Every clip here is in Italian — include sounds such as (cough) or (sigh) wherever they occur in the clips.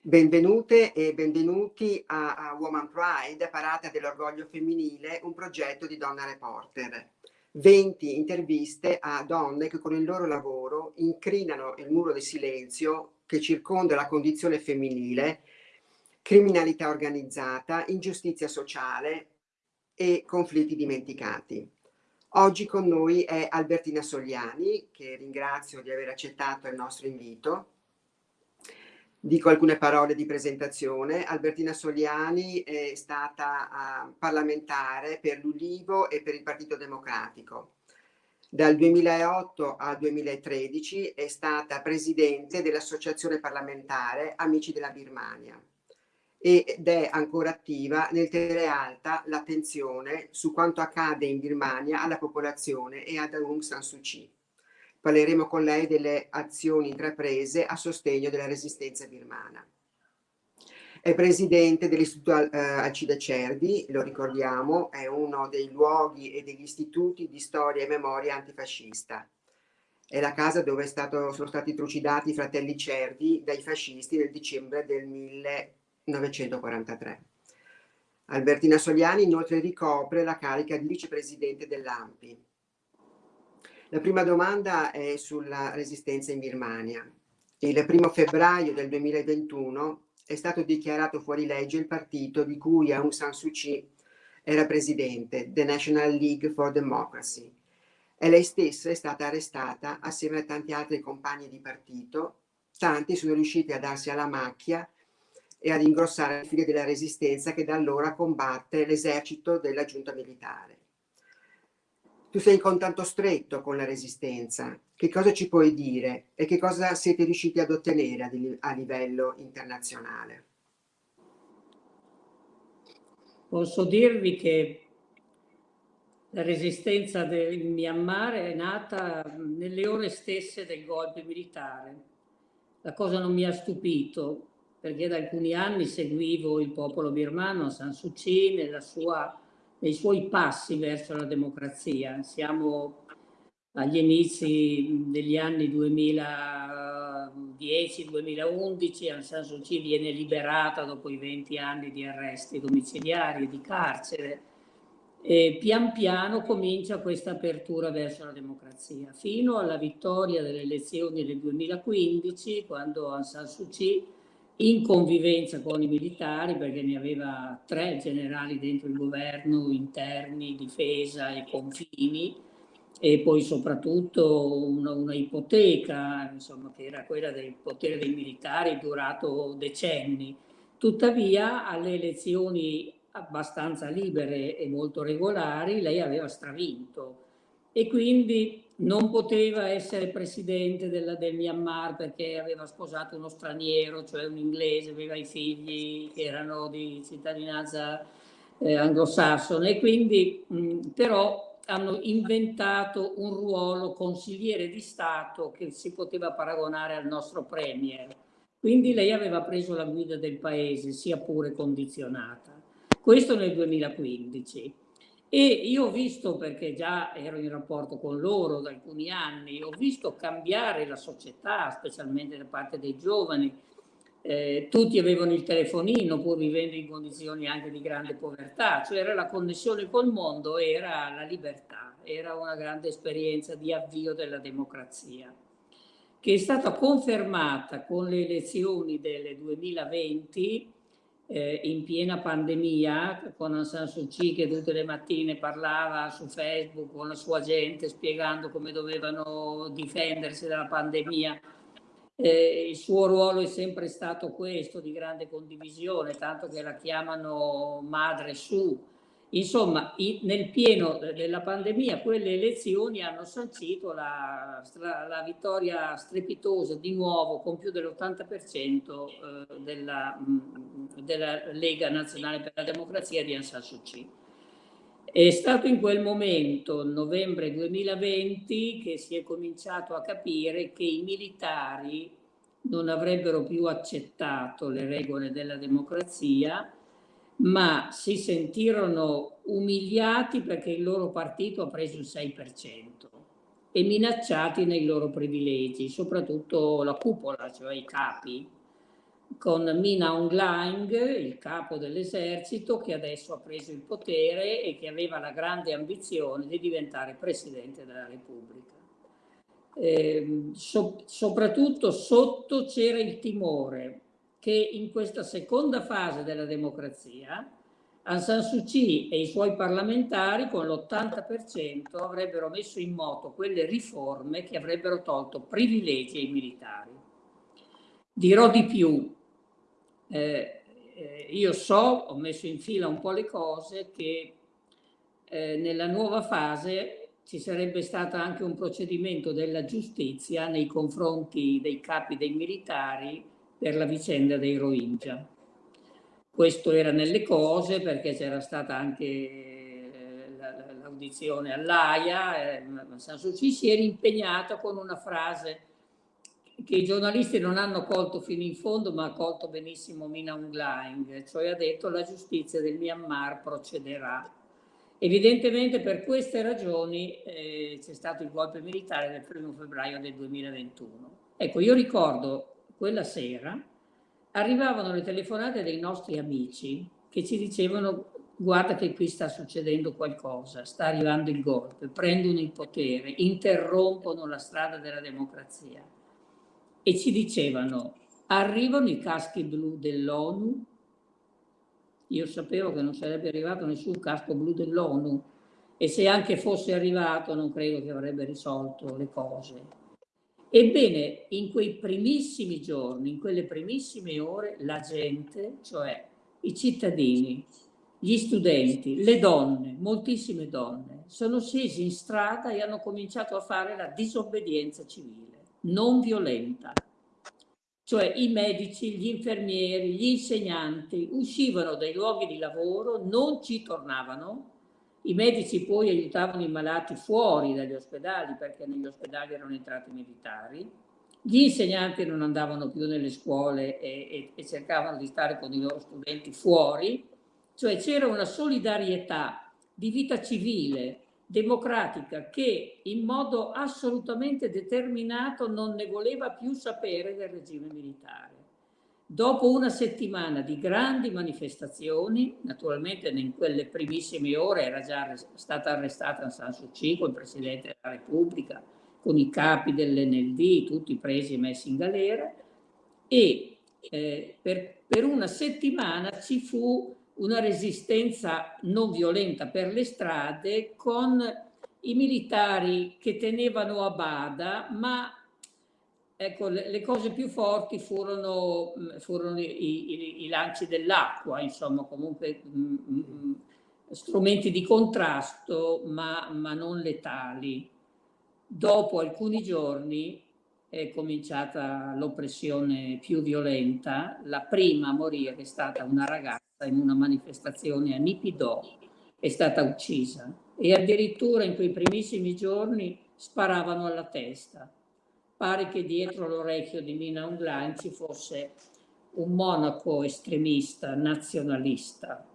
Benvenute e benvenuti a, a Woman Pride, Parata dell'Orgoglio Femminile, un progetto di Donna Reporter. 20 interviste a donne che con il loro lavoro incrinano il muro di silenzio che circonda la condizione femminile, criminalità organizzata, ingiustizia sociale e conflitti dimenticati. Oggi con noi è Albertina Sogliani, che ringrazio di aver accettato il nostro invito, Dico alcune parole di presentazione. Albertina Soliani è stata uh, parlamentare per l'Ulivo e per il Partito Democratico. Dal 2008 al 2013 è stata presidente dell'Associazione parlamentare Amici della Birmania ed è ancora attiva nel tenere alta l'attenzione su quanto accade in Birmania alla popolazione e ad Aung San Suu Kyi. Parleremo con lei delle azioni intraprese a sostegno della resistenza birmana. È presidente dell'Istituto eh, Alcide Cervi, lo ricordiamo, è uno dei luoghi e degli istituti di storia e memoria antifascista. È la casa dove stato, sono stati trucidati i fratelli Cervi dai fascisti nel dicembre del 1943. Albertina Soliani inoltre ricopre la carica di vicepresidente dell'AMPI. La prima domanda è sulla resistenza in Birmania. Il primo febbraio del 2021 è stato dichiarato fuori legge il partito di cui Aung San Suu Kyi era presidente, The National League for Democracy. E lei stessa è stata arrestata assieme a tanti altri compagni di partito. Tanti sono riusciti a darsi alla macchia e ad ingrossare le file della resistenza che da allora combatte l'esercito della giunta militare. Tu sei in contatto stretto con la resistenza. Che cosa ci puoi dire e che cosa siete riusciti ad ottenere a, livello internazionale? Posso dirvi che la resistenza del Myanmar è nata nelle ore stesse del golpe militare. La cosa non mi ha stupito perché da alcuni anni seguivo il popolo birmano, San Suu Kyi, nella sua nei suoi passi verso la democrazia. Siamo agli inizi degli anni 2010-2011, Aung San Suu Kyi viene liberata dopo i 20 anni di arresti domiciliari e di carcere e pian piano comincia questa apertura verso la democrazia, fino alla vittoria delle elezioni del 2015, quando Aung San Suu Kyi in convivenza con i militari perché ne aveva tre generali dentro il governo, interni, difesa e confini e poi soprattutto una, una ipoteca insomma, che era quella del potere dei militari durato decenni. Tuttavia alle elezioni abbastanza libere e molto regolari lei aveva stravinto e quindi non poteva essere presidente della, del Myanmar perché aveva sposato uno straniero, cioè un inglese, aveva i figli che erano di cittadinanza eh, anglosassone quindi mh, però hanno inventato un ruolo consigliere di Stato che si poteva paragonare al nostro Premier. Quindi lei aveva preso la guida del paese, sia pure condizionata. Questo nel 2015. E io ho visto, perché già ero in rapporto con loro da alcuni anni, ho visto cambiare la società, specialmente da parte dei giovani. Eh, tutti avevano il telefonino, pur vivendo in condizioni anche di grande povertà, cioè era la connessione col mondo, era la libertà, era una grande esperienza di avvio della democrazia, che è stata confermata con le elezioni del 2020 eh, in piena pandemia con Aung San Suu Kyi che tutte le mattine parlava su Facebook con la sua gente spiegando come dovevano difendersi dalla pandemia. Eh, il suo ruolo è sempre stato questo di grande condivisione, tanto che la chiamano Madre Su, Insomma, nel pieno della pandemia quelle elezioni hanno sancito la, la vittoria strepitosa di nuovo con più dell'80% eh, della, della, Lega Nazionale per la Democrazia di Aung San Suu Kyi. È stato in quel momento, novembre 2020, che si è cominciato a capire che i militari non avrebbero più accettato le regole della democrazia ma si sentirono umiliati perché il loro partito ha preso il 6% e minacciati nei loro privilegi, soprattutto la cupola, cioè i capi. con Mina Aung Hlaing, il capo dell'esercito, che adesso ha preso il potere e che aveva la grande ambizione di diventare Presidente della Repubblica. Eh, so, soprattutto sotto c'era il timore che in questa seconda fase della democrazia Aung San Suu Kyi e i suoi parlamentari con l'80% avrebbero messo in moto quelle riforme che avrebbero tolto privilegi ai militari. Dirò di più, eh, eh, io so, ho messo in fila un po' le cose, che eh, nella nuova fase ci sarebbe stato anche un procedimento della giustizia nei confronti dei capi dei militari per la vicenda dei Rohingya questo era nelle cose perché c'era stata anche eh, l'audizione all'AIA, eh, San Suu Kyi si era impegnata con una frase che i giornalisti non hanno colto fino in fondo ma ha colto benissimo Mina Aung Hlaing, cioè ha detto la giustizia del Myanmar procederà. Evidentemente per queste ragioni eh, c'è stato il golpe militare del 1 febbraio del 2021. Ecco, io ricordo quella sera arrivavano le telefonate dei nostri amici che ci dicevano guarda che qui sta succedendo qualcosa, sta arrivando il golpe, prendono il potere, interrompono la strada della democrazia. E ci dicevano arrivano i caschi blu dell'ONU, io sapevo che non sarebbe arrivato nessun casco blu dell'ONU e se anche fosse arrivato non credo che avrebbe risolto le cose Ebbene, in quei primissimi giorni, in quelle primissime ore, la gente, cioè i cittadini, gli studenti, le donne, moltissime donne, sono scesi in strada e hanno cominciato a fare la disobbedienza civile, non violenta. Cioè i medici, gli infermieri, gli insegnanti uscivano dai luoghi di lavoro, non ci tornavano, i medici poi aiutavano i malati fuori dagli ospedali perché negli ospedali erano entrati militari, gli insegnanti non andavano più nelle scuole e, e, e cercavano di stare con i loro studenti fuori, cioè c'era una solidarietà di vita civile, democratica, che in modo assolutamente determinato non ne voleva più sapere del regime militare. Dopo una settimana di grandi manifestazioni, naturalmente in quelle primissime ore era già stata arrestata San Suu Kyi il Presidente della Repubblica, con i capi dell'NLD, tutti presi e messi in galera, e eh, per, per una settimana ci fu una resistenza non violenta per le strade con i militari che tenevano a bada, ma Ecco, le, cose più forti furono, mm, furono i, i, i, lanci dell'acqua, insomma, comunque mh, mm, mm, strumenti di contrasto, ma, ma, non letali. Dopo alcuni giorni è cominciata l'oppressione più violenta. La prima a morire è stata una ragazza in una manifestazione a Nipidò, è stata uccisa e addirittura in quei primissimi giorni sparavano alla testa pare che dietro l'orecchio di Mina Aung ci fosse un monaco estremista, nazionalista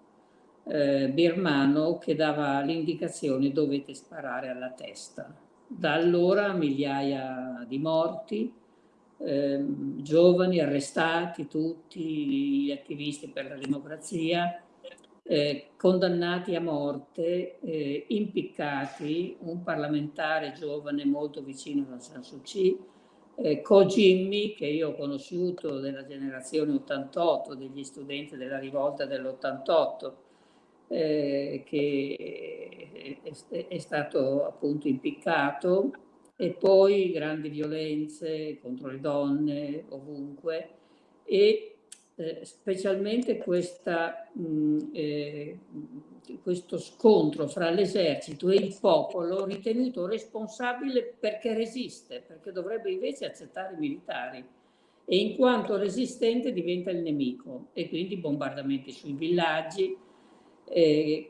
eh, birmano che dava l'indicazione dovete sparare alla testa. Da allora migliaia di morti, eh, giovani arrestati, tutti gli attivisti per la democrazia, eh, condannati a morte, eh, impiccati, un parlamentare giovane molto vicino a San Suu Kyi, eh, Ko Jimmy, che io ho conosciuto della generazione 88, degli studenti della rivolta dell'88, eh, che è, è, stato appunto impiccato, e poi grandi violenze contro le donne ovunque, e eh, specialmente questa, mh, eh, questo scontro fra l'esercito e il popolo ritenuto responsabile perché resiste, perché dovrebbe invece accettare i militari e in quanto resistente diventa il nemico e quindi bombardamenti sui villaggi. Eh,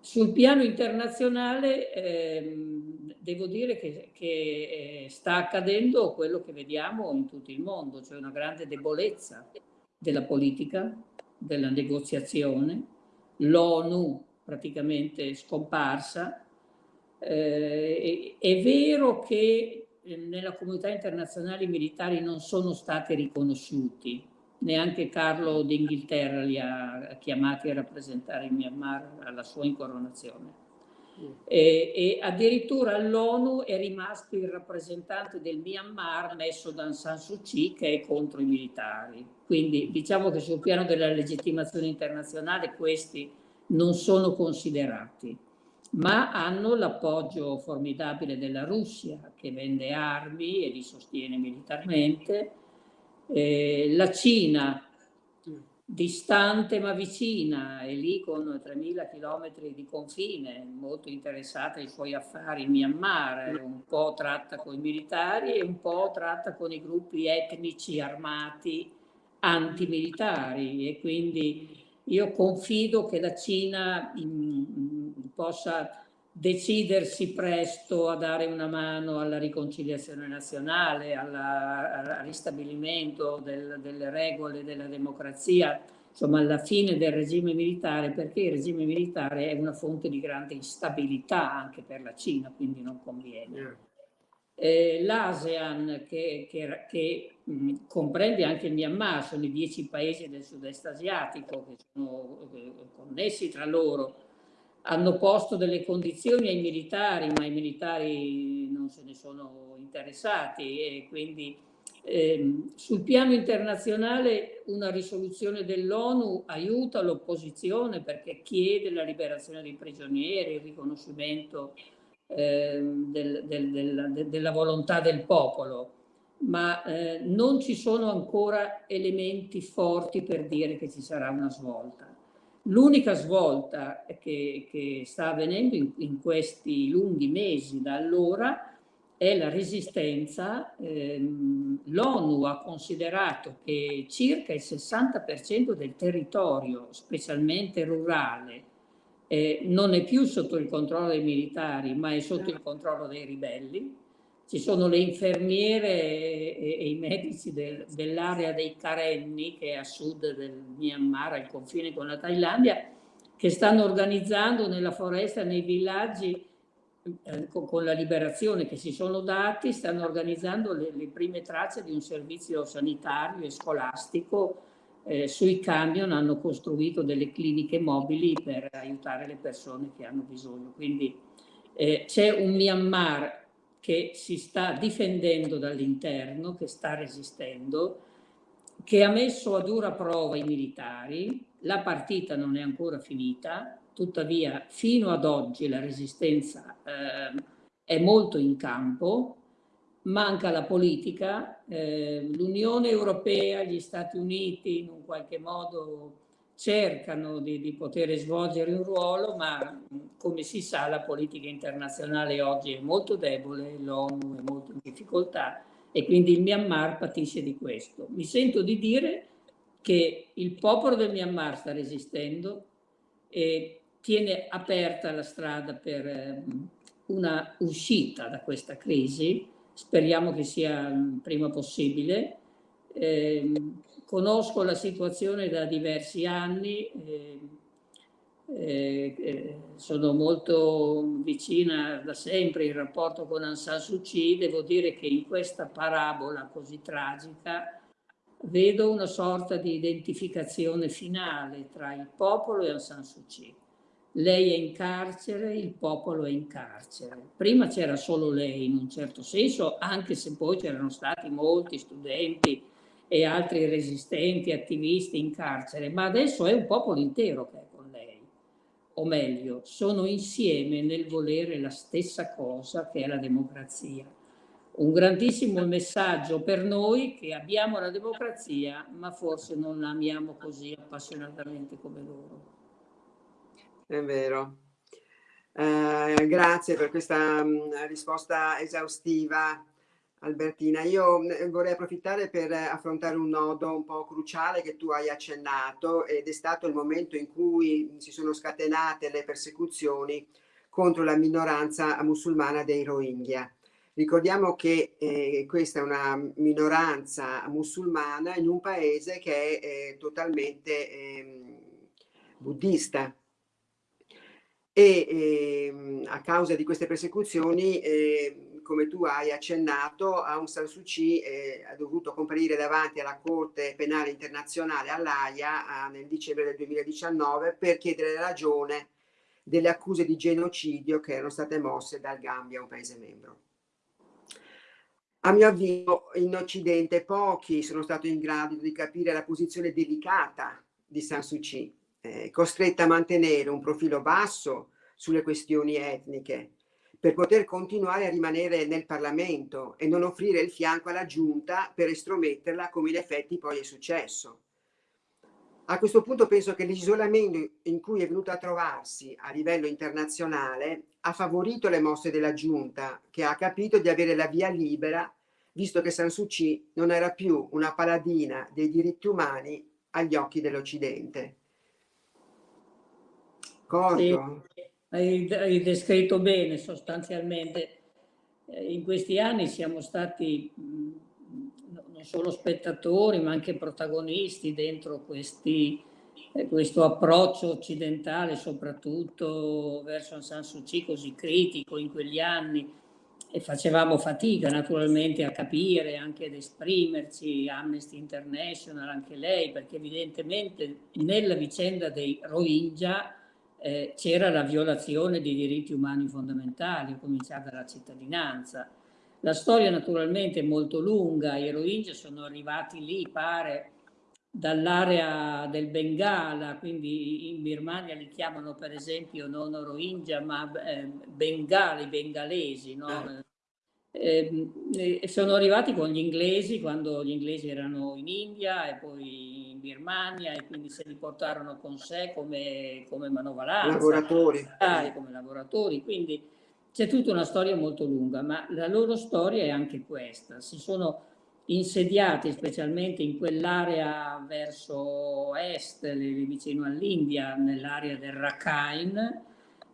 sul piano internazionale ehm, devo dire che, che eh, sta accadendo quello che vediamo in tutto il mondo, cioè una grande debolezza della politica, della negoziazione, l'ONU praticamente scomparsa. Eh, è vero che nella comunità internazionale i militari non sono stati riconosciuti, neanche Carlo d'Inghilterra li ha chiamati a rappresentare il Myanmar alla sua incoronazione. E, e addirittura all'ONU è rimasto il rappresentante del Myanmar messo da Aung San Suu Kyi che è contro i militari. Quindi diciamo che sul piano della legittimazione internazionale questi non sono considerati, ma hanno l'appoggio formidabile della Russia che vende armi e li sostiene militarmente, eh, la Cina distante ma vicina, è lì con 3.000 km di confine, molto interessata ai suoi affari in Myanmar, un po' tratta con i militari e un po' tratta con i gruppi etnici armati antimilitari. E quindi io confido che la Cina in, in, possa decidersi presto a dare una mano alla riconciliazione nazionale, alla, al ristabilimento del, delle regole della democrazia, insomma alla fine del regime militare, perché il regime militare è una fonte di grande instabilità anche per la Cina, quindi non conviene. Eh, L'ASEAN, che, che, che mh, comprende anche il Myanmar, sono i dieci paesi del sud-est asiatico che sono eh, connessi tra loro, hanno posto delle condizioni ai militari, ma i militari non se ne sono interessati e quindi eh, sul piano internazionale una risoluzione dell'ONU aiuta l'opposizione perché chiede la liberazione dei prigionieri, il riconoscimento eh, del, del, del, della volontà del popolo, ma eh, non ci sono ancora elementi forti per dire che ci sarà una svolta. L'unica svolta che, che, sta avvenendo in, in, questi lunghi mesi da allora è la resistenza. Ehm, L'ONU ha considerato che circa il 60% del territorio, specialmente rurale, eh, non è più sotto il controllo dei militari, ma è sotto il controllo dei ribelli ci sono le infermiere e, e i medici del, dell'area dei Karenni, che è a sud del Myanmar, al confine con la Thailandia, che stanno organizzando nella foresta, nei villaggi, eh, con, con, la liberazione che si sono dati, stanno organizzando le, le prime tracce di un servizio sanitario e scolastico. Eh, sui camion hanno costruito delle cliniche mobili per aiutare le persone che hanno bisogno. Quindi eh, c'è un Myanmar che si sta difendendo dall'interno, che sta resistendo, che ha messo a dura prova i militari, la partita non è ancora finita, tuttavia fino ad oggi la resistenza eh, è molto in campo, manca la politica, eh, l'Unione Europea, gli Stati Uniti in un qualche modo cercano di, di, poter svolgere un ruolo, ma come si sa la politica internazionale oggi è molto debole, l'ONU è molto in difficoltà e quindi il Myanmar patisce di questo. Mi sento di dire che il popolo del Myanmar sta resistendo e tiene aperta la strada per una uscita da questa crisi, speriamo che sia prima possibile. Eh, conosco la situazione da diversi anni, eh, eh, sono molto vicina da sempre in rapporto con Aung San Suu Kyi, devo dire che in questa parabola così tragica vedo una sorta di identificazione finale tra il popolo e Aung San Suu Kyi. Lei è in carcere, il popolo è in carcere. Prima c'era solo lei in un certo senso, anche se poi c'erano stati molti studenti e altri resistenti, attivisti in carcere, ma adesso è un popolo intero che è con lei. O meglio, sono insieme nel volere la stessa cosa che è la democrazia. Un grandissimo messaggio per noi che abbiamo la democrazia, ma forse non la amiamo così appassionatamente come loro. È vero. Eh, grazie per questa mh, mm, risposta esaustiva. Albertina, io mm, vorrei approfittare per affrontare un nodo un po' cruciale che tu hai accennato ed è stato il momento in cui si sono scatenate le persecuzioni contro la minoranza musulmana dei Rohingya. Ricordiamo che eh, questa è una minoranza musulmana in un paese che è eh, totalmente eh, buddista e ehm, a causa di queste persecuzioni eh, come tu hai accennato, Aung San Suu Kyi eh, ha dovuto comparire davanti alla Corte Penale Internazionale all'AIA eh, nel dicembre del 2019 per chiedere ragione delle accuse di genocidio che erano state mosse dal Gambia, un paese membro. A mio avviso in Occidente pochi sono stati in grado di capire la posizione delicata di San Suu Kyi, eh, costretta a mantenere un profilo basso sulle questioni etniche, per poter continuare a rimanere nel Parlamento e non offrire il fianco alla giunta per estrometterla come in effetti poi è successo. A questo punto penso che l'isolamento in cui è venuta a trovarsi a livello internazionale ha favorito le mosse della giunta che ha capito di avere la via libera visto che San Suu Kyi non era più una paladina dei diritti umani agli occhi dell'Occidente. Corto? Sì, hai, hai descritto bene sostanzialmente. Eh, in questi anni siamo stati non solo spettatori ma anche protagonisti dentro questi, eh, questo approccio occidentale soprattutto verso San Suu Kyi così critico in quegli anni e facevamo fatica naturalmente a capire, anche ad esprimerci, Amnesty International, anche lei, perché evidentemente nella vicenda dei Rohingya eh, c'era la violazione dei diritti umani fondamentali, a cominciare dalla cittadinanza. La storia naturalmente è molto lunga, i Rohingya sono arrivati lì, pare, dall'area del Bengala, quindi in Birmania li chiamano per esempio non Rohingya ma eh, Bengali, bengalesi, no? eh, sono arrivati con gli inglesi quando gli inglesi erano in India e poi Birmania e quindi se li portarono con sé come, come manovalanza, lavoratori. come lavoratori, quindi c'è tutta una storia molto lunga, ma la loro storia è anche questa, si sono insediati specialmente in quell'area verso est, vicino all'India, nell'area del Rakhine,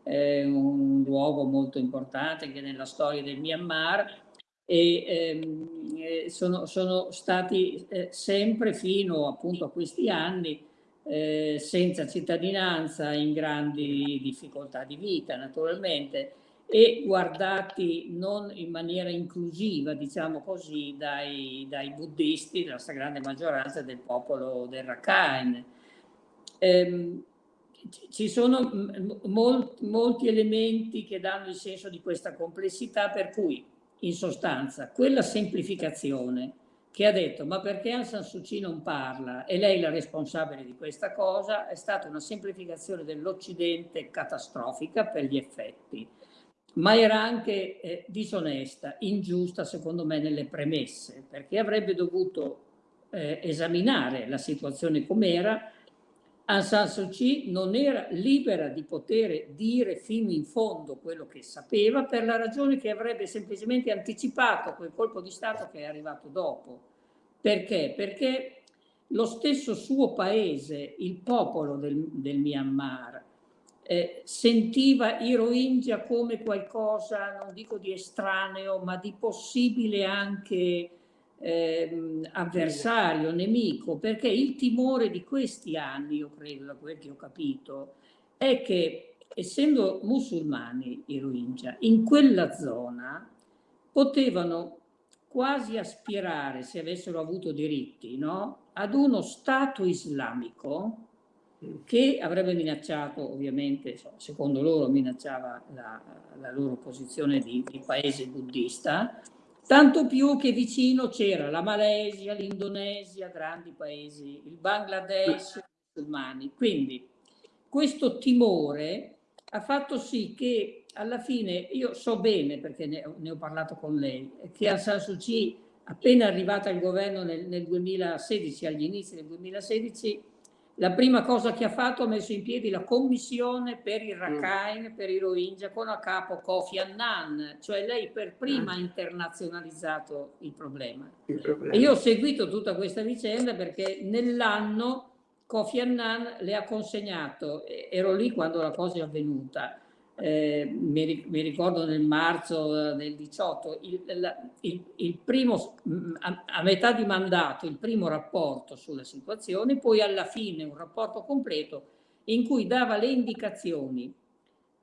eh, un luogo molto importante anche nella storia del Myanmar e ehm, eh, sono, sono, stati eh, sempre fino appunto a questi anni eh, senza cittadinanza, in grandi difficoltà di vita naturalmente e guardati non in maniera inclusiva, diciamo così, dai, dai buddisti, della stragrande maggioranza del popolo del Rakhine. Ehm, ci sono molti, molti elementi che danno il senso di questa complessità, per cui, in sostanza, quella semplificazione che ha detto ma perché Aung San Suu Kyi non parla e lei la responsabile di questa cosa è stata una semplificazione dell'Occidente catastrofica per gli effetti ma era anche eh, disonesta, ingiusta secondo me nelle premesse, perché avrebbe dovuto eh, esaminare la situazione com'era. Aung San Suu Kyi non era libera di poter dire fino in fondo quello che sapeva per la ragione che avrebbe semplicemente anticipato quel colpo di Stato che è arrivato dopo. Perché? Perché lo stesso suo paese, il popolo del, del Myanmar, eh, sentiva i Rohingya come qualcosa, non dico di estraneo, ma di possibile anche eh, avversario, nemico, perché il timore di questi anni, io credo, da quel che ho capito, è che essendo musulmani i Rohingya, in quella zona potevano quasi aspirare, se avessero avuto diritti, no? ad uno Stato islamico che avrebbe minacciato, ovviamente, secondo loro minacciava la, la loro posizione di, di, paese buddista, tanto più che vicino c'era la Malesia, l'Indonesia, grandi paesi, il Bangladesh, i musulmani. Quindi questo timore ha fatto sì che alla fine, io so bene, perché ne, ne ho parlato con lei, che Aung San Suu Kyi, appena arrivata al governo nel, nel 2016, agli inizi del 2016, la prima cosa che ha fatto ha messo in piedi la commissione per il Rakhine, mm. per i Rohingya, con a capo Kofi Annan, cioè lei per prima ha mm. internazionalizzato il problema. il problema. E io ho seguito tutta questa vicenda perché nell'anno Kofi Annan le ha consegnato, ero lì quando la cosa è avvenuta, eh, mi, mi, ricordo nel marzo eh, del 18, il, il, il primo, a, a, metà di mandato, il primo rapporto sulla situazione, poi alla fine un rapporto completo in cui dava le indicazioni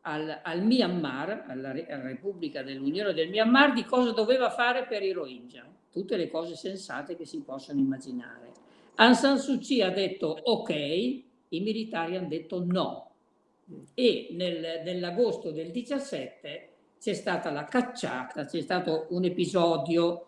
al, al Myanmar, alla, alla Repubblica dell'Unione del Myanmar, di cosa doveva fare per i Rohingya. Tutte le cose sensate che si possono immaginare. Aung San Suu Kyi ha detto ok, i militari hanno detto no. E nel, nell'agosto del 17 c'è stata la cacciata, c'è stato un episodio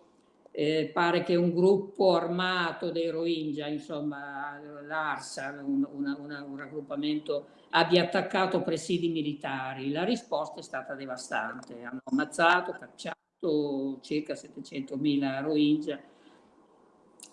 eh, pare che un gruppo armato dei Rohingya, insomma l'ARSA, un, una, una, un raggruppamento, abbia attaccato presidi militari. La risposta è stata devastante. Hanno ammazzato, cacciato circa 700.000 Rohingya.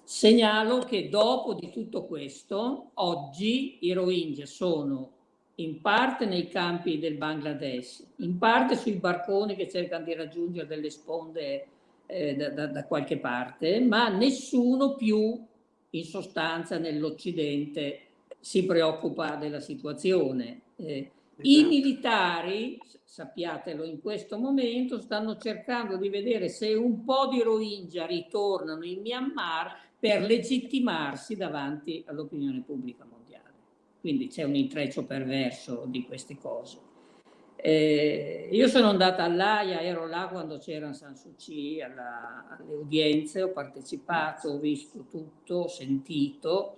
Segnalo che dopo di tutto questo, oggi i Rohingya sono in parte nei campi del Bangladesh, in parte sui barconi che cercano di raggiungere delle sponde eh, da, da, qualche parte, ma nessuno più in sostanza nell'Occidente si preoccupa della situazione. Eh, I esatto. militari, sappiatelo in questo momento, stanno cercando di vedere se un po' di Rohingya ritornano in Myanmar per legittimarsi davanti all'opinione pubblica. Quindi c'è un intreccio perverso di queste cose. Eh, io sono andata all'AIA, ero là quando c'era San Suu Kyi alla, alle udienze, ho partecipato, ho visto tutto, ho sentito.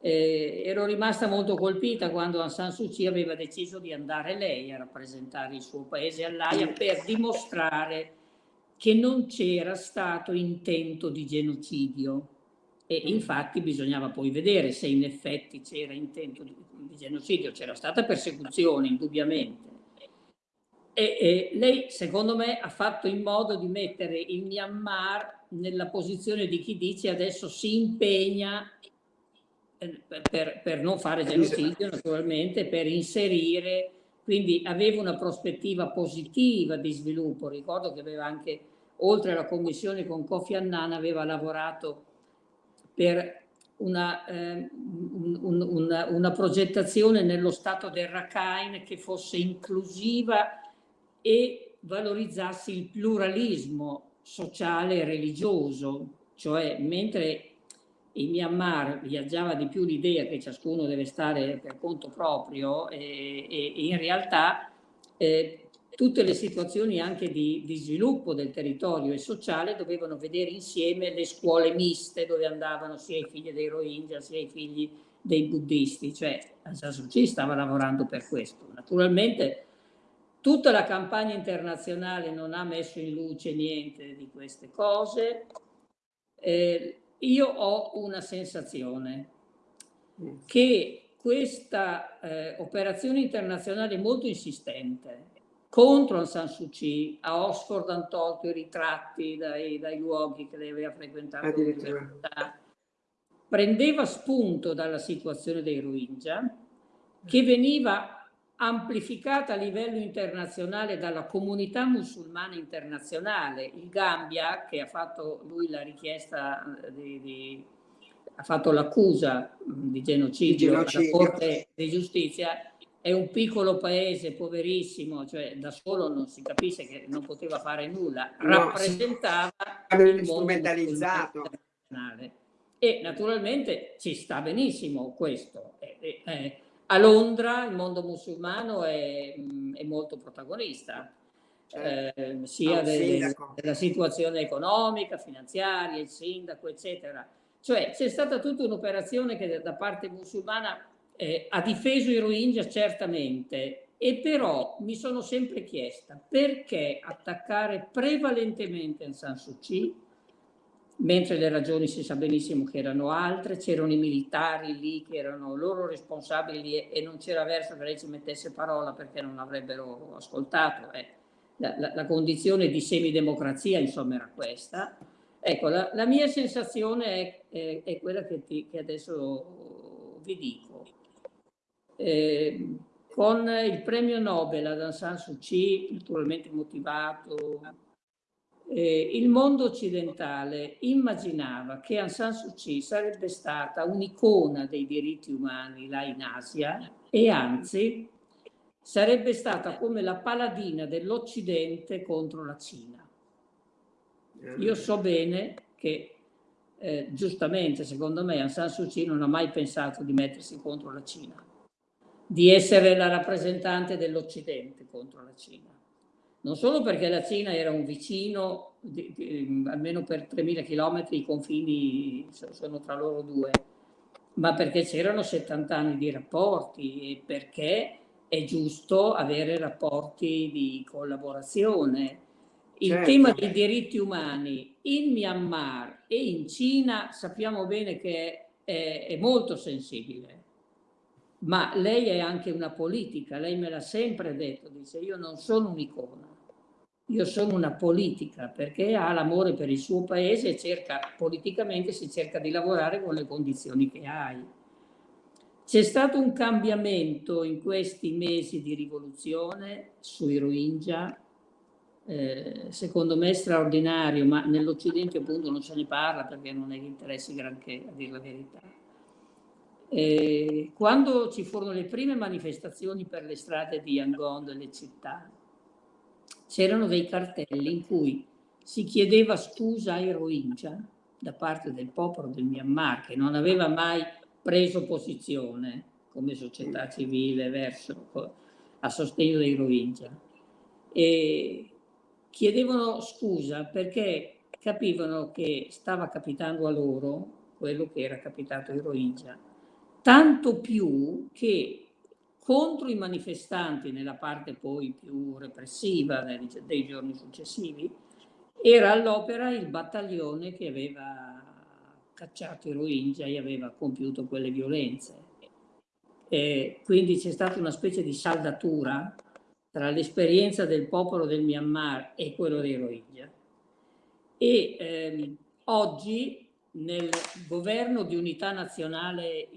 Eh, ero rimasta molto colpita quando Aung San Suu Kyi aveva deciso di andare lei a rappresentare il suo paese all'AIA per dimostrare che non c'era stato intento di genocidio. E infatti bisognava poi vedere se in effetti c'era intento di, di genocidio, c'era stata persecuzione indubbiamente, e, e, lei, secondo me, ha fatto in modo di mettere il Myanmar nella posizione di chi dice adesso si impegna eh, per, per non fare genocidio, naturalmente, per inserire, quindi aveva una prospettiva positiva di sviluppo. Ricordo che aveva anche, oltre alla commissione con Kofi Annan, aveva lavorato per una, eh, un, un, una, una progettazione nello stato del Rakhine che fosse inclusiva e valorizzasse il pluralismo sociale e religioso, cioè mentre in Myanmar viaggiava di più l'idea che ciascuno deve stare per conto proprio e, e in realtà eh, tutte le situazioni anche di, di, sviluppo del territorio e sociale dovevano vedere insieme le scuole miste dove andavano sia i figli dei Rohingya sia i figli dei buddisti, cioè Aung San Suu Kyi stava lavorando per questo. Naturalmente Tutta la campagna internazionale non ha messo in luce niente di queste cose. Eh, io ho una sensazione che questa eh, operazione internazionale molto insistente contro Aung San Suu Kyi, a Oxford hanno tolto i ritratti dai, dai luoghi che lei aveva frequentato prendeva spunto dalla situazione dei Rohingya, che veniva amplificata a livello internazionale dalla comunità musulmana internazionale. Il Gambia, che ha fatto lui la richiesta eh, di, di ha fatto l'accusa di genocidio, di genocidio. Alla Corte di Giustizia, è un piccolo paese poverissimo, cioè da solo non si capisce che non poteva fare nulla, no, rappresentava il strumentalizzato. E naturalmente ci sta benissimo questo. È, è, a Londra il mondo musulmano è, è molto protagonista, certo. eh, sia del, della situazione economica, finanziaria, il sindaco, eccetera. Cioè c'è stata tutta un'operazione che da parte musulmana eh, ha difeso i Rohingya certamente, e però mi sono sempre chiesta perché attaccare prevalentemente Aung San Suu Kyi mentre le ragioni si sa benissimo che erano altre, c'erano i militari lì che erano loro responsabili e, non c'era verso che lei ci mettesse parola perché non avrebbero ascoltato. Eh. La, la, la, condizione di semidemocrazia insomma era questa. Ecco, la, la mia sensazione è, è, è quella che, ti, che, adesso vi dico. Eh, con il premio Nobel ad Aung San Suu Kyi, naturalmente motivato eh, il mondo occidentale immaginava che Aung San Suu Kyi sarebbe stata un'icona dei diritti umani là in Asia e anzi sarebbe stata come la paladina dell'Occidente contro la Cina. Io so bene che eh, giustamente, secondo me, Aung San Suu Kyi non ha mai pensato di mettersi contro la Cina. Di essere la rappresentante dell'Occidente contro la Cina. Non solo perché la Cina era un vicino, di, di, almeno per 3.000 km i confini sono tra loro due, ma perché c'erano 70 anni di rapporti e perché è giusto avere rapporti di collaborazione. Il certo. tema dei diritti umani in Myanmar e in Cina sappiamo bene che è, è molto sensibile, ma lei è anche una politica, lei me l'ha sempre detto, dice io non sono un'icona, io sono una politica perché ha l'amore per il suo paese e cerca, politicamente si cerca di lavorare con le condizioni che hai. C'è stato un cambiamento in questi mesi di rivoluzione sui Rohingya, eh, secondo me straordinario, ma nell'Occidente appunto non se ne parla perché non è che interessi granché, a dire la verità. Eh, quando ci furono le prime manifestazioni per le strade di Yangon delle città, c'erano dei cartelli in cui si chiedeva scusa ai Rohingya da parte del popolo del Myanmar che non aveva mai preso posizione come società civile verso, a sostegno dei Rohingya. E chiedevano scusa perché capivano che stava capitando a loro quello che era capitato ai Rohingya tanto più che contro i manifestanti nella parte poi più repressiva dei giorni successivi, era all'opera il battaglione che aveva cacciato i Rohingya e aveva compiuto quelle violenze. E quindi c'è stata una specie di saldatura tra l'esperienza del popolo del Myanmar e quello dei Rohingya. E ehm, oggi nel governo di unità nazionale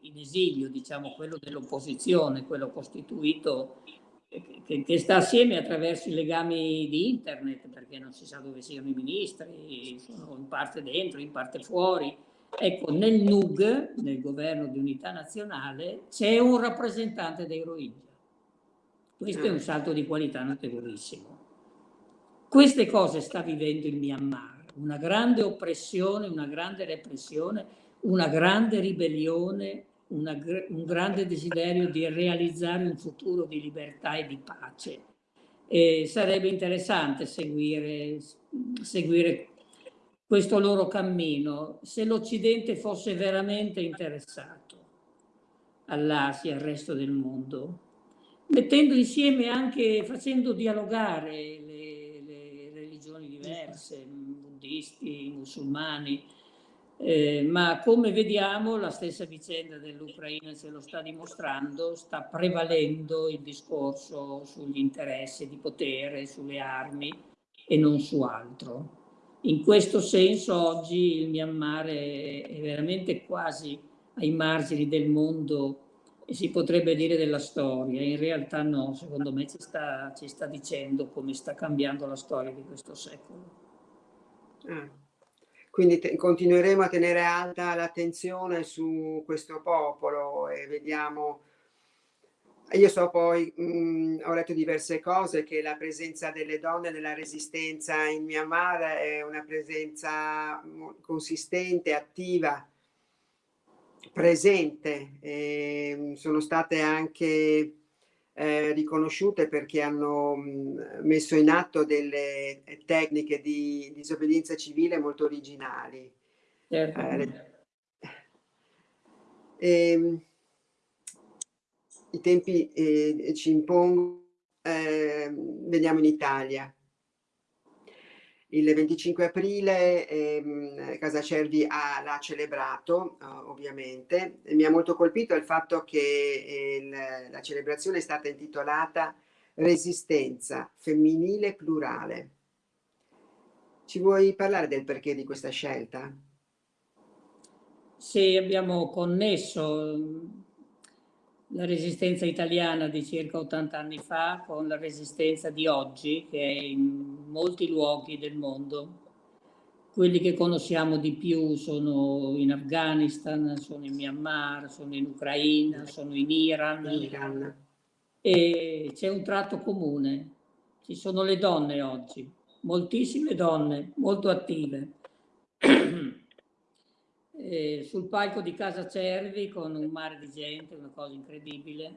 in esilio, diciamo quello dell'opposizione, quello costituito che, che, sta assieme attraverso i legami di internet, perché non si sa dove siano i ministri, sono in parte dentro, in parte fuori. Ecco, nel NUG, nel governo di unità nazionale, c'è un rappresentante dei Rohingya. Questo è un salto di qualità notevolissimo. Queste cose sta vivendo il Myanmar una grande oppressione, una grande repressione, una grande ribellione, una, un grande desiderio di realizzare un futuro di libertà e di pace. E sarebbe interessante seguire, seguire questo loro cammino se l'Occidente fosse veramente interessato all'Asia al resto del mondo, mettendo insieme anche, facendo dialogare le, le religioni diverse, buddisti, musulmani, eh, ma come vediamo la stessa vicenda dell'Ucraina ce lo sta dimostrando, sta prevalendo il discorso sugli interessi di potere, sulle armi e non su altro. In questo senso oggi il Myanmar è, è veramente quasi ai margini del mondo e si potrebbe dire della storia, in realtà no, secondo me ci sta, ci sta dicendo come sta cambiando la storia di questo secolo. Ah. Quindi continueremo a tenere alta l'attenzione su questo popolo e vediamo io so poi, mh, mm, ho letto diverse cose, che la presenza delle donne nella resistenza in Myanmar è una presenza consistente, attiva, presente. E mm, sono state anche eh, riconosciute perché hanno mh, messo in atto delle tecniche di disobbedienza civile molto originali. Certo. Eh, eh, I tempi eh, ci impongono, ehm, veniamo in Italia. Il 25 aprile ehm, Casa Cervi l'ha celebrato, uh, ovviamente. E mi ha molto colpito il fatto che eh, la celebrazione è stata intitolata Resistenza femminile plurale. Ci vuoi parlare del perché di questa scelta? Sì, abbiamo connesso la resistenza italiana di circa 80 anni fa con la resistenza di oggi che è in molti luoghi del mondo. Quelli che conosciamo di più sono in Afghanistan, sono in Myanmar, sono in Ucraina, sono in Iran. Iran. E c'è un tratto comune. Ci sono le donne oggi, moltissime donne, molto attive. Eh, sul palco di Casa Cervi con un mare di gente, una cosa incredibile.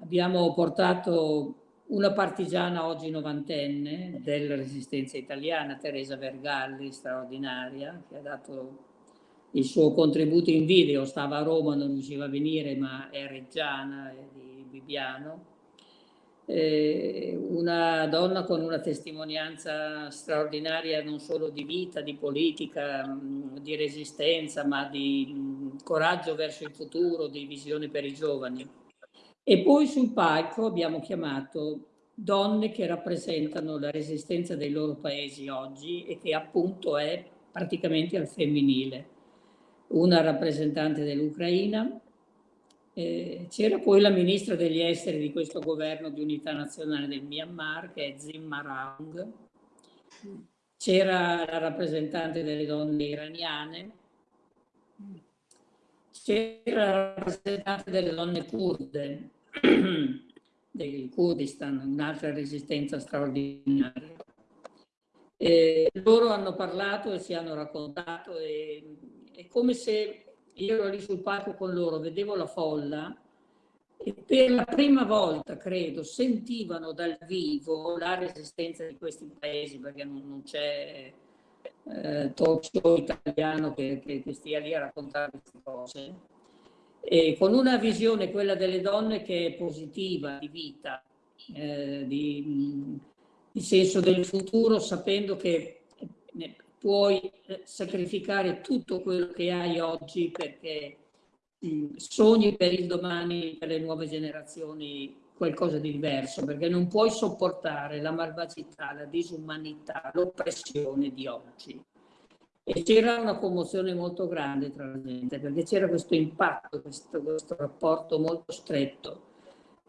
Abbiamo portato una partigiana oggi novantenne della resistenza italiana, Teresa Vergalli, straordinaria, che ha dato il suo contributo in video, stava a Roma, non riusciva a venire, ma è reggiana è di Bibbiano. Eh, una donna con una testimonianza straordinaria non solo di vita, di politica, mm, di resistenza, ma di mm, coraggio verso il futuro, di visione per i giovani. E poi sul palco abbiamo chiamato donne che rappresentano la resistenza dei loro paesi oggi e che appunto è praticamente al femminile. Una rappresentante dell'Ucraina, eh, c'era poi la ministra degli esteri di questo governo di unità nazionale del Myanmar, che è Zimma Raung, c'era la rappresentante delle donne iraniane, c'era la rappresentante delle donne kurde, (clears throat) del Kurdistan, un'altra resistenza straordinaria. E loro hanno parlato e si hanno raccontato e è come se io ero lì sul palco con loro, vedevo la folla e per la prima volta, credo, sentivano dal vivo la resistenza di questi paesi, perché non, non c'è eh, talk italiano che, che, che stia lì a raccontare queste cose. E con una visione, quella delle donne, che è positiva, di vita, eh, di, di, senso del futuro, sapendo che puoi eh, sacrificare tutto quello che hai oggi perché mh, sogni per il domani, per le nuove generazioni, qualcosa di diverso, perché non puoi sopportare la malvagità, la disumanità, l'oppressione di oggi. E c'era una commozione molto grande tra la gente, perché c'era questo impatto, questo, questo, rapporto molto stretto.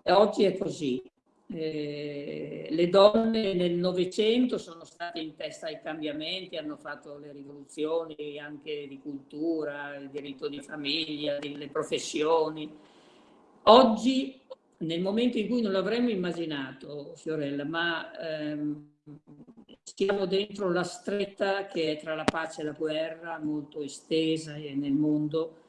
E oggi è così. Eh, le donne nel Novecento sono state in testa ai cambiamenti, hanno fatto le rivoluzioni anche di cultura, il diritto di famiglia, le professioni. Oggi, nel momento in cui non l'avremmo immaginato, Fiorella, ma ehm, siamo dentro la stretta che è tra la pace e la guerra, molto estesa nel mondo,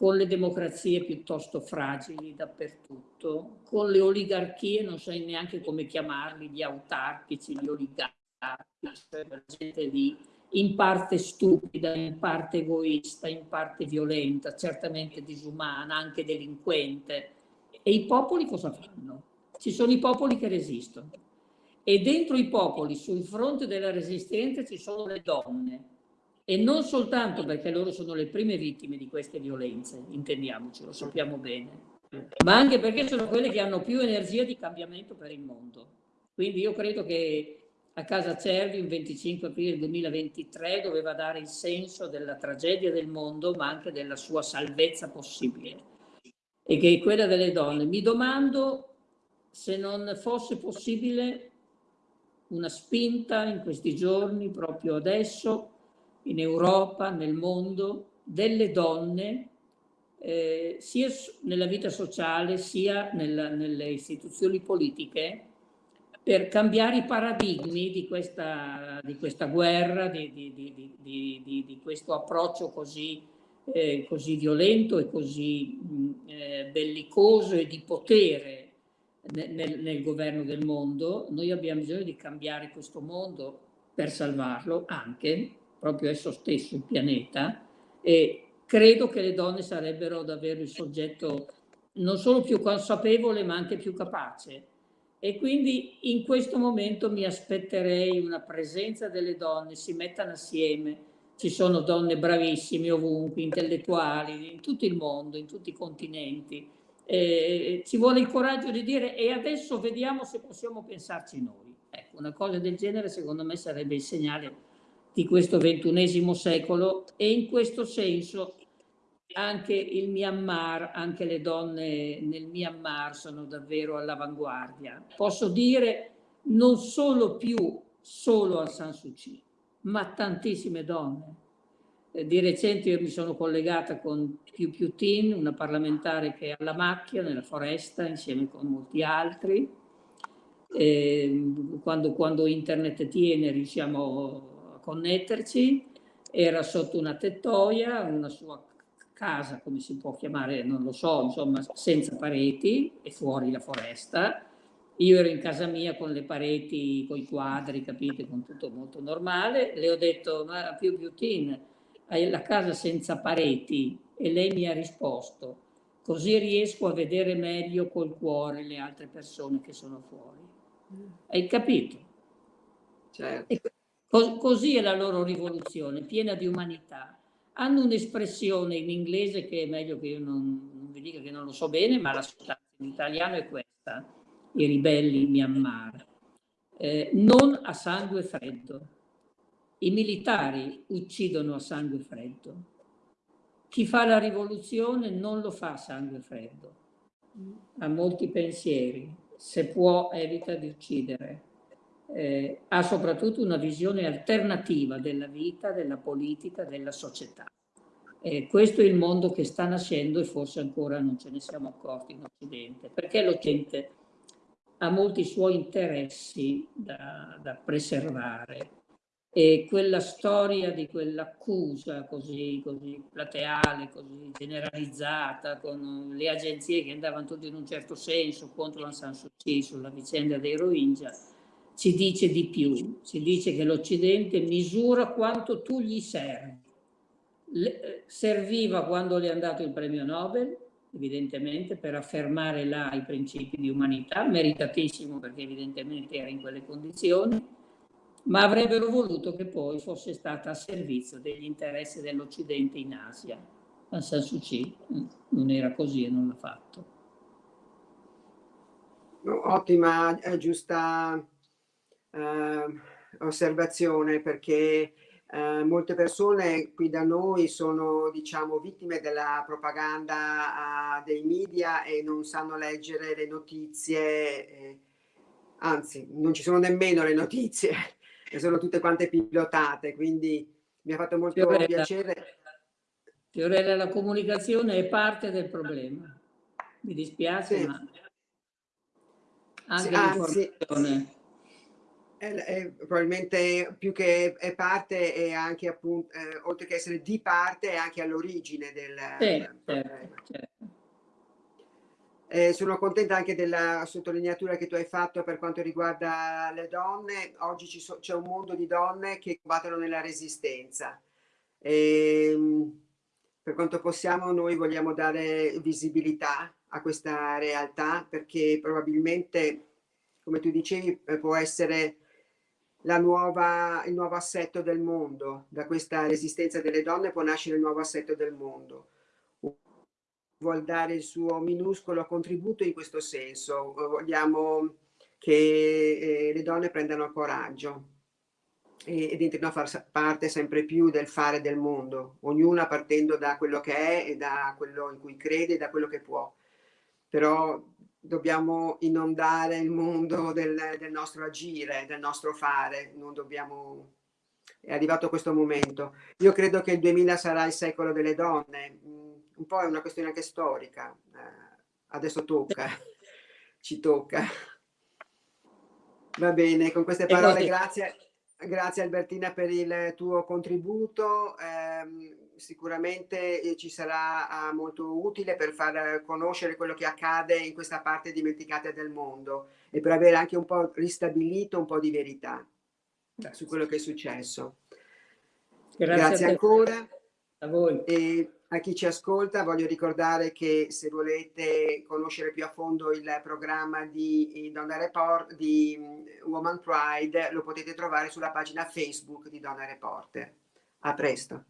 con le democrazie piuttosto fragili dappertutto, con le oligarchie, non so neanche come chiamarli, gli autarchici, gli oligarchi, cioè la gente lì, in parte stupida, in parte egoista, in parte violenta, certamente disumana, anche delinquente. E i popoli cosa fanno? Ci sono i popoli che resistono e dentro i popoli, sul fronte della resistenza, ci sono le donne. E non soltanto perché loro sono le prime vittime di queste violenze, intendiamoci, lo sappiamo bene, ma anche perché sono quelle che hanno più energia di cambiamento per il mondo. Quindi io credo che a casa Cervi, il 25 aprile 2023, doveva dare il senso della tragedia del mondo, ma anche della sua salvezza possibile, e che è quella delle donne. Mi domando se non fosse possibile una spinta in questi giorni, proprio adesso, in Europa, nel mondo, delle donne, eh, sia nella vita sociale sia nella, nelle istituzioni politiche, per cambiare i paradigmi di questa, di questa guerra, di, di, di, questo approccio così, eh, così violento e così eh, bellicoso e di potere nel, nel, governo del mondo, noi abbiamo bisogno di cambiare questo mondo per salvarlo anche, proprio esso stesso, il pianeta, e credo che le donne sarebbero davvero il soggetto non solo più consapevole ma anche più capace. E quindi in questo momento mi aspetterei una presenza delle donne, si mettano assieme, ci sono donne bravissime ovunque, intellettuali, in tutto il mondo, in tutti i continenti, eh, ci vuole il coraggio di dire e adesso vediamo se possiamo pensarci noi. Ecco, una cosa del genere secondo me sarebbe il segnale di questo ventunesimo secolo e in questo senso anche il Myanmar, anche le donne nel Myanmar sono davvero all'avanguardia. Posso dire non solo più solo a San Suu Kyi, ma tantissime donne eh, di recente io mi sono collegata con Piu Piu Tin, una parlamentare che è alla macchia nella foresta insieme con molti altri. E quando, quando internet tiene riusciamo connetterci. Era sotto una tettoia, una sua casa, come si può chiamare, non lo so, insomma, senza pareti e fuori la foresta. Io ero in casa mia con le pareti, con i quadri, capite, con tutto molto normale. Le ho detto, ma più Piutin, hai la casa senza pareti? E lei mi ha risposto, così riesco a vedere meglio col cuore le altre persone che sono fuori. Hai capito? Certo. Co così è la loro rivoluzione, piena di umanità. Hanno un'espressione in inglese che è meglio che io non, non, vi dica che non lo so bene, ma la sostanza in italiano è questa, i ribelli Myanmar. Eh, non a sangue freddo. I militari uccidono a sangue freddo. Chi fa la rivoluzione non lo fa a sangue freddo. Ha molti pensieri. Se può, evita di uccidere eh, ha soprattutto una visione alternativa della vita, della politica, della società. Eh, questo è il mondo che sta nascendo e forse ancora non ce ne siamo accorti in Occidente, perché l'Occidente ha molti suoi interessi da, da preservare e quella storia di quell'accusa così, così plateale, così generalizzata, con le agenzie che andavano tutte in un certo senso contro la San Suu Kyi sulla vicenda dei Rohingya, ci dice di più, ci dice che l'Occidente misura quanto tu gli servi. Le, eh, serviva quando le è andato il premio Nobel, evidentemente, per affermare là i principi di umanità, meritatissimo perché evidentemente era in quelle condizioni, ma avrebbero voluto che poi fosse stata a servizio degli interessi dell'Occidente in Asia. Aung San Suu Kyi mm, non era così e non l'ha fatto. Ottima, giusta eh, osservazione perché eh, molte persone qui da noi sono diciamo vittime della propaganda uh, dei media e non sanno leggere le notizie eh, anzi non ci sono nemmeno le notizie (laughs) sono tutte quante pilotate quindi mi ha fatto molto Fiorella, piacere. Fiorella la comunicazione è parte del problema. Mi dispiace sì. ma anche sì, l'informazione è, è, probabilmente più che è parte è anche appunto, eh, oltre che essere di parte, è anche all'origine del, sì, certo, certo. Eh, sono contenta anche della sottolineatura che tu hai fatto per quanto riguarda le donne. Oggi so, c'è un mondo di donne che combattono nella resistenza. E, ehm, per quanto possiamo noi vogliamo dare visibilità a questa realtà perché probabilmente, come tu dicevi, eh, può essere nuova, il nuovo assetto del mondo. Da questa resistenza delle donne può nascere il nuovo assetto del mondo. Vuol dare il suo minuscolo contributo in questo senso. Vogliamo che eh, le donne prendano coraggio ed entrino a far parte sempre più del fare del mondo, ognuna partendo da quello che è e da quello in cui crede e da quello che può. Però dobbiamo inondare il mondo del, del, nostro agire, del nostro fare, non dobbiamo... È arrivato questo momento. Io credo che il 2000 sarà il secolo delle donne, un po' è una questione anche storica, eh, adesso tocca, (laughs) ci tocca. Va bene, con queste parole grazie, grazie Albertina per il tuo contributo. Eh, sicuramente eh, ci sarà ah, molto utile per far conoscere quello che accade in questa parte dimenticata del mondo e per avere anche un po' ristabilito un po' di verità su quello che è successo. Grazie, Grazie ancora. A voi. E a chi ci ascolta voglio ricordare che se volete conoscere più a fondo il programma di Donna Report, di mm, Woman Pride, lo potete trovare sulla pagina Facebook di Donna Reporter. A presto.